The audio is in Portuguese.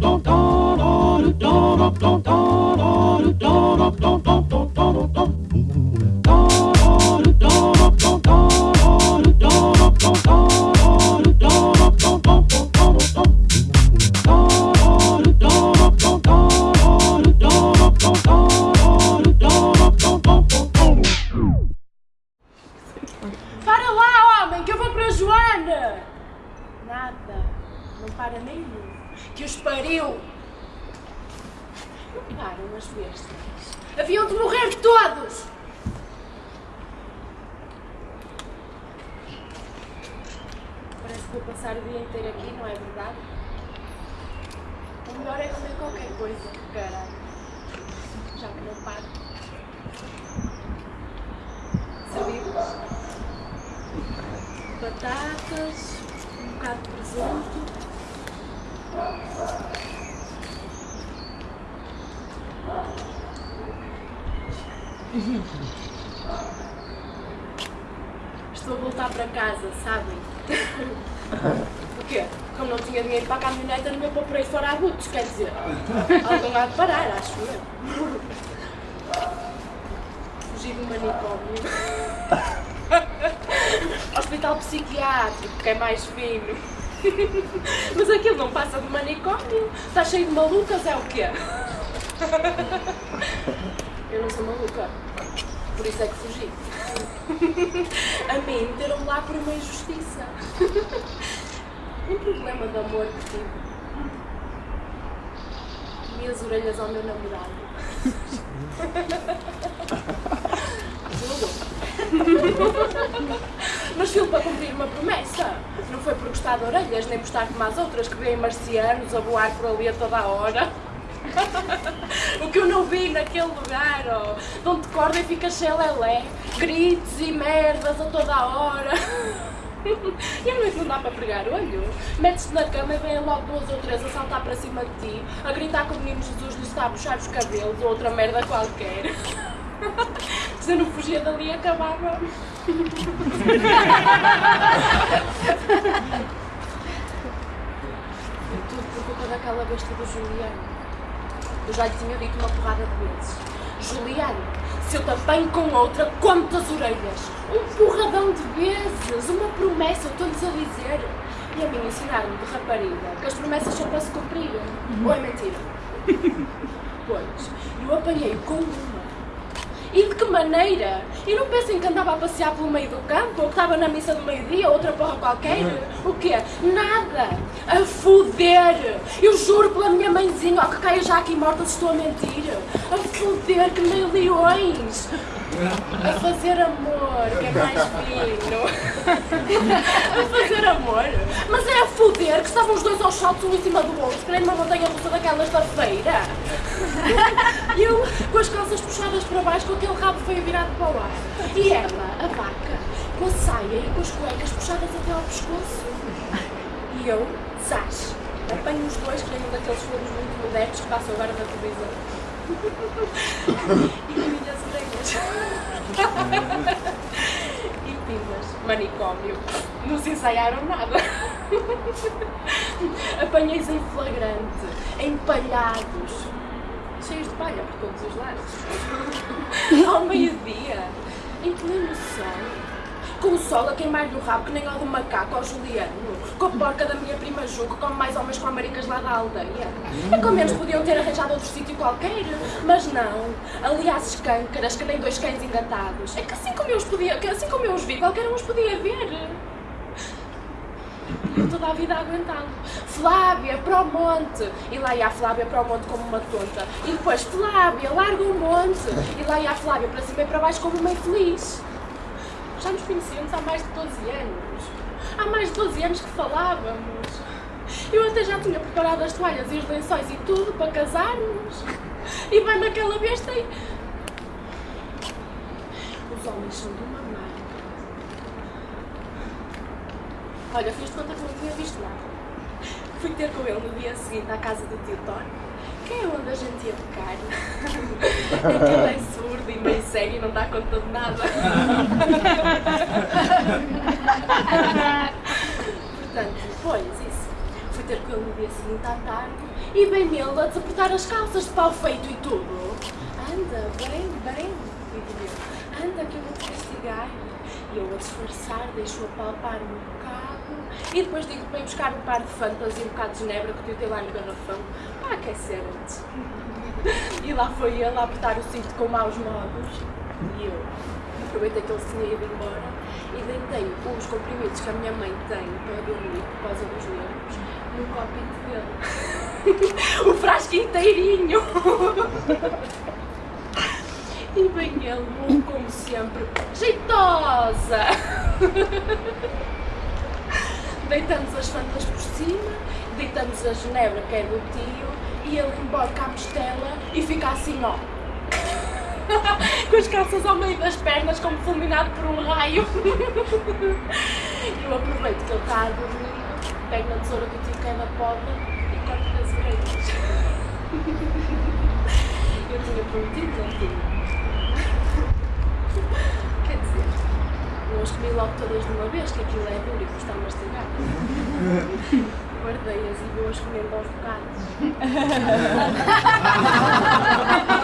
da da da da da da da da da da da Não param as bestas. Haviam de morrer todos! Parece que vou passar o dia inteiro aqui, não é verdade? O melhor é comer qualquer coisa, caralho. Já que não paro. Servimos? batatas, um bocado de presunto. Estou a voltar para casa, sabem? O quê? Como não tinha dinheiro para a caminhoneta, não me aí fora a butos, quer dizer. Alguém há de parar, acho eu. Fugi do manicômio. Hospital psiquiátrico, que é mais fino. Mas aquilo não passa de manicômio. Está cheio de malucas, é o quê? Eu não sou maluca. Por isso é que fugi. A mim meteram-me lá por uma injustiça. Um problema de amor que tive. Comi as orelhas ao meu namorado. Mas fui para cumprir uma promessa. Não foi por gostar de orelhas, nem por estar como as outras que veem marcianos a voar por ali a toda a hora. O que eu não vi naquele lugar, oh, de onde corda e fica xelelé, gritos e merdas a toda a hora. E a noite não dá para pregar olho. Metes-te na cama e vêm logo duas ou três a saltar para cima de ti, a gritar que o menino Jesus lhe está a puxar os cabelos ou outra merda qualquer. Se eu não fugia dali, acabava. Tudo por culpa daquela besta do Juliano. Eu já lhe tinha dito uma porrada de vezes. Juliano, se eu apanho com outra, como-te as orelhas. Um porradão de vezes, uma promessa, eu estou-lhes a dizer. E a mim ensinaram-me de rapariga que as promessas são para se cumprir. Ou é mentira? Pois, eu apanhei com uma. E de que maneira? E não pensem que andava a passear pelo meio do campo, ou que estava na missa do meio-dia, ou outra porra qualquer? O quê? Nada! A foder! Eu juro pela minha mãezinha, ó, que caia já aqui morta se estou a mentir! A foder que nem leões! A fazer amor, que é mais fino! a fazer amor! Mas é a foder que estavam os dois aos saltos um em cima do outro, querendo uma montanha russa daquelas da feira! Eu com as calças puxadas para baixo, com aquele rabo feio virado para o ar. E ela, a vaca, com a saia e com as cuecas puxadas até ao pescoço. E eu, zás, apanho os dois, que nem um daqueles filmes muito modernos que passam agora na televisão. E minhas orelhas. E pilas, manicômio. Não se ensaiaram nada. Apanhei-os em flagrante, empalhados, cheios de palha por todos os lados. Ao meio-dia, em pleno sol, com o sol a queimar-lhe o rabo que nem do macaco, ao Juliano, com a porca da minha prima Ju, que come mais homens com maricas lá da aldeia. É que ao menos podiam ter arranjado outro sítio qualquer, mas não. Ali às escâncaras, que nem dois cães engatados. É que assim como eu os podia, assim como eu os vi, qualquer um os podia ver. Toda a vida a aguentá-lo. Flávia, para o monte. E lá ia a Flávia para o monte como uma tonta. E depois, Flávia, larga o monte. E lá ia a Flávia para cima e para baixo como uma infeliz. Já nos conhecíamos há mais de 12 anos. Há mais de 12 anos que falávamos. Eu até já tinha preparado as toalhas e os lençóis e tudo para casarmos. E vai naquela besta e... Os homens são de uma marca. Olha, fiz de conta que não tinha visto nada. Fui ter com ele no dia seguinte à casa do tio Tony, que é onde a gente ia tocar. É que ele é surdo e meio cego e não dá conta de nada. Portanto, depois isso. Fui ter com ele no dia seguinte à tarde e bem ele a desapertar as calças de pau feito e tudo. Anda, bem, bem, digo eu. Anda que eu vou te castigar. E eu a disfarçar, deixo-a palpar-me um bocado e depois digo para ir buscar um par de fantas e um bocado de ginebra que eu tenho lá no garrafão para aquecer antes. E lá foi ele a apertar o cinto com maus modos e eu aproveitei que ele se tinha ido embora e deitei os comprimidos que a minha mãe tem para dormir por causa dos nervos no copinho dele. o frasco inteirinho! E vem ele, como sempre, jeitosa! Deitamos as fantas por cima, deitamos a genebra que é do tio e ele emborca a mostela e fica assim, ó. Com as calças ao meio das pernas, como fulminado por um raio. Eu aproveito que ele está a dormir, pego na tesoura que o tio quer na poda e corto as orelhas. Eu tinha prometido, não tinha. Quer dizer, comi logo todas de uma vez, que aquilo é duro e custa a mastigar. Guardei-as e vou-as comendo aos bocados.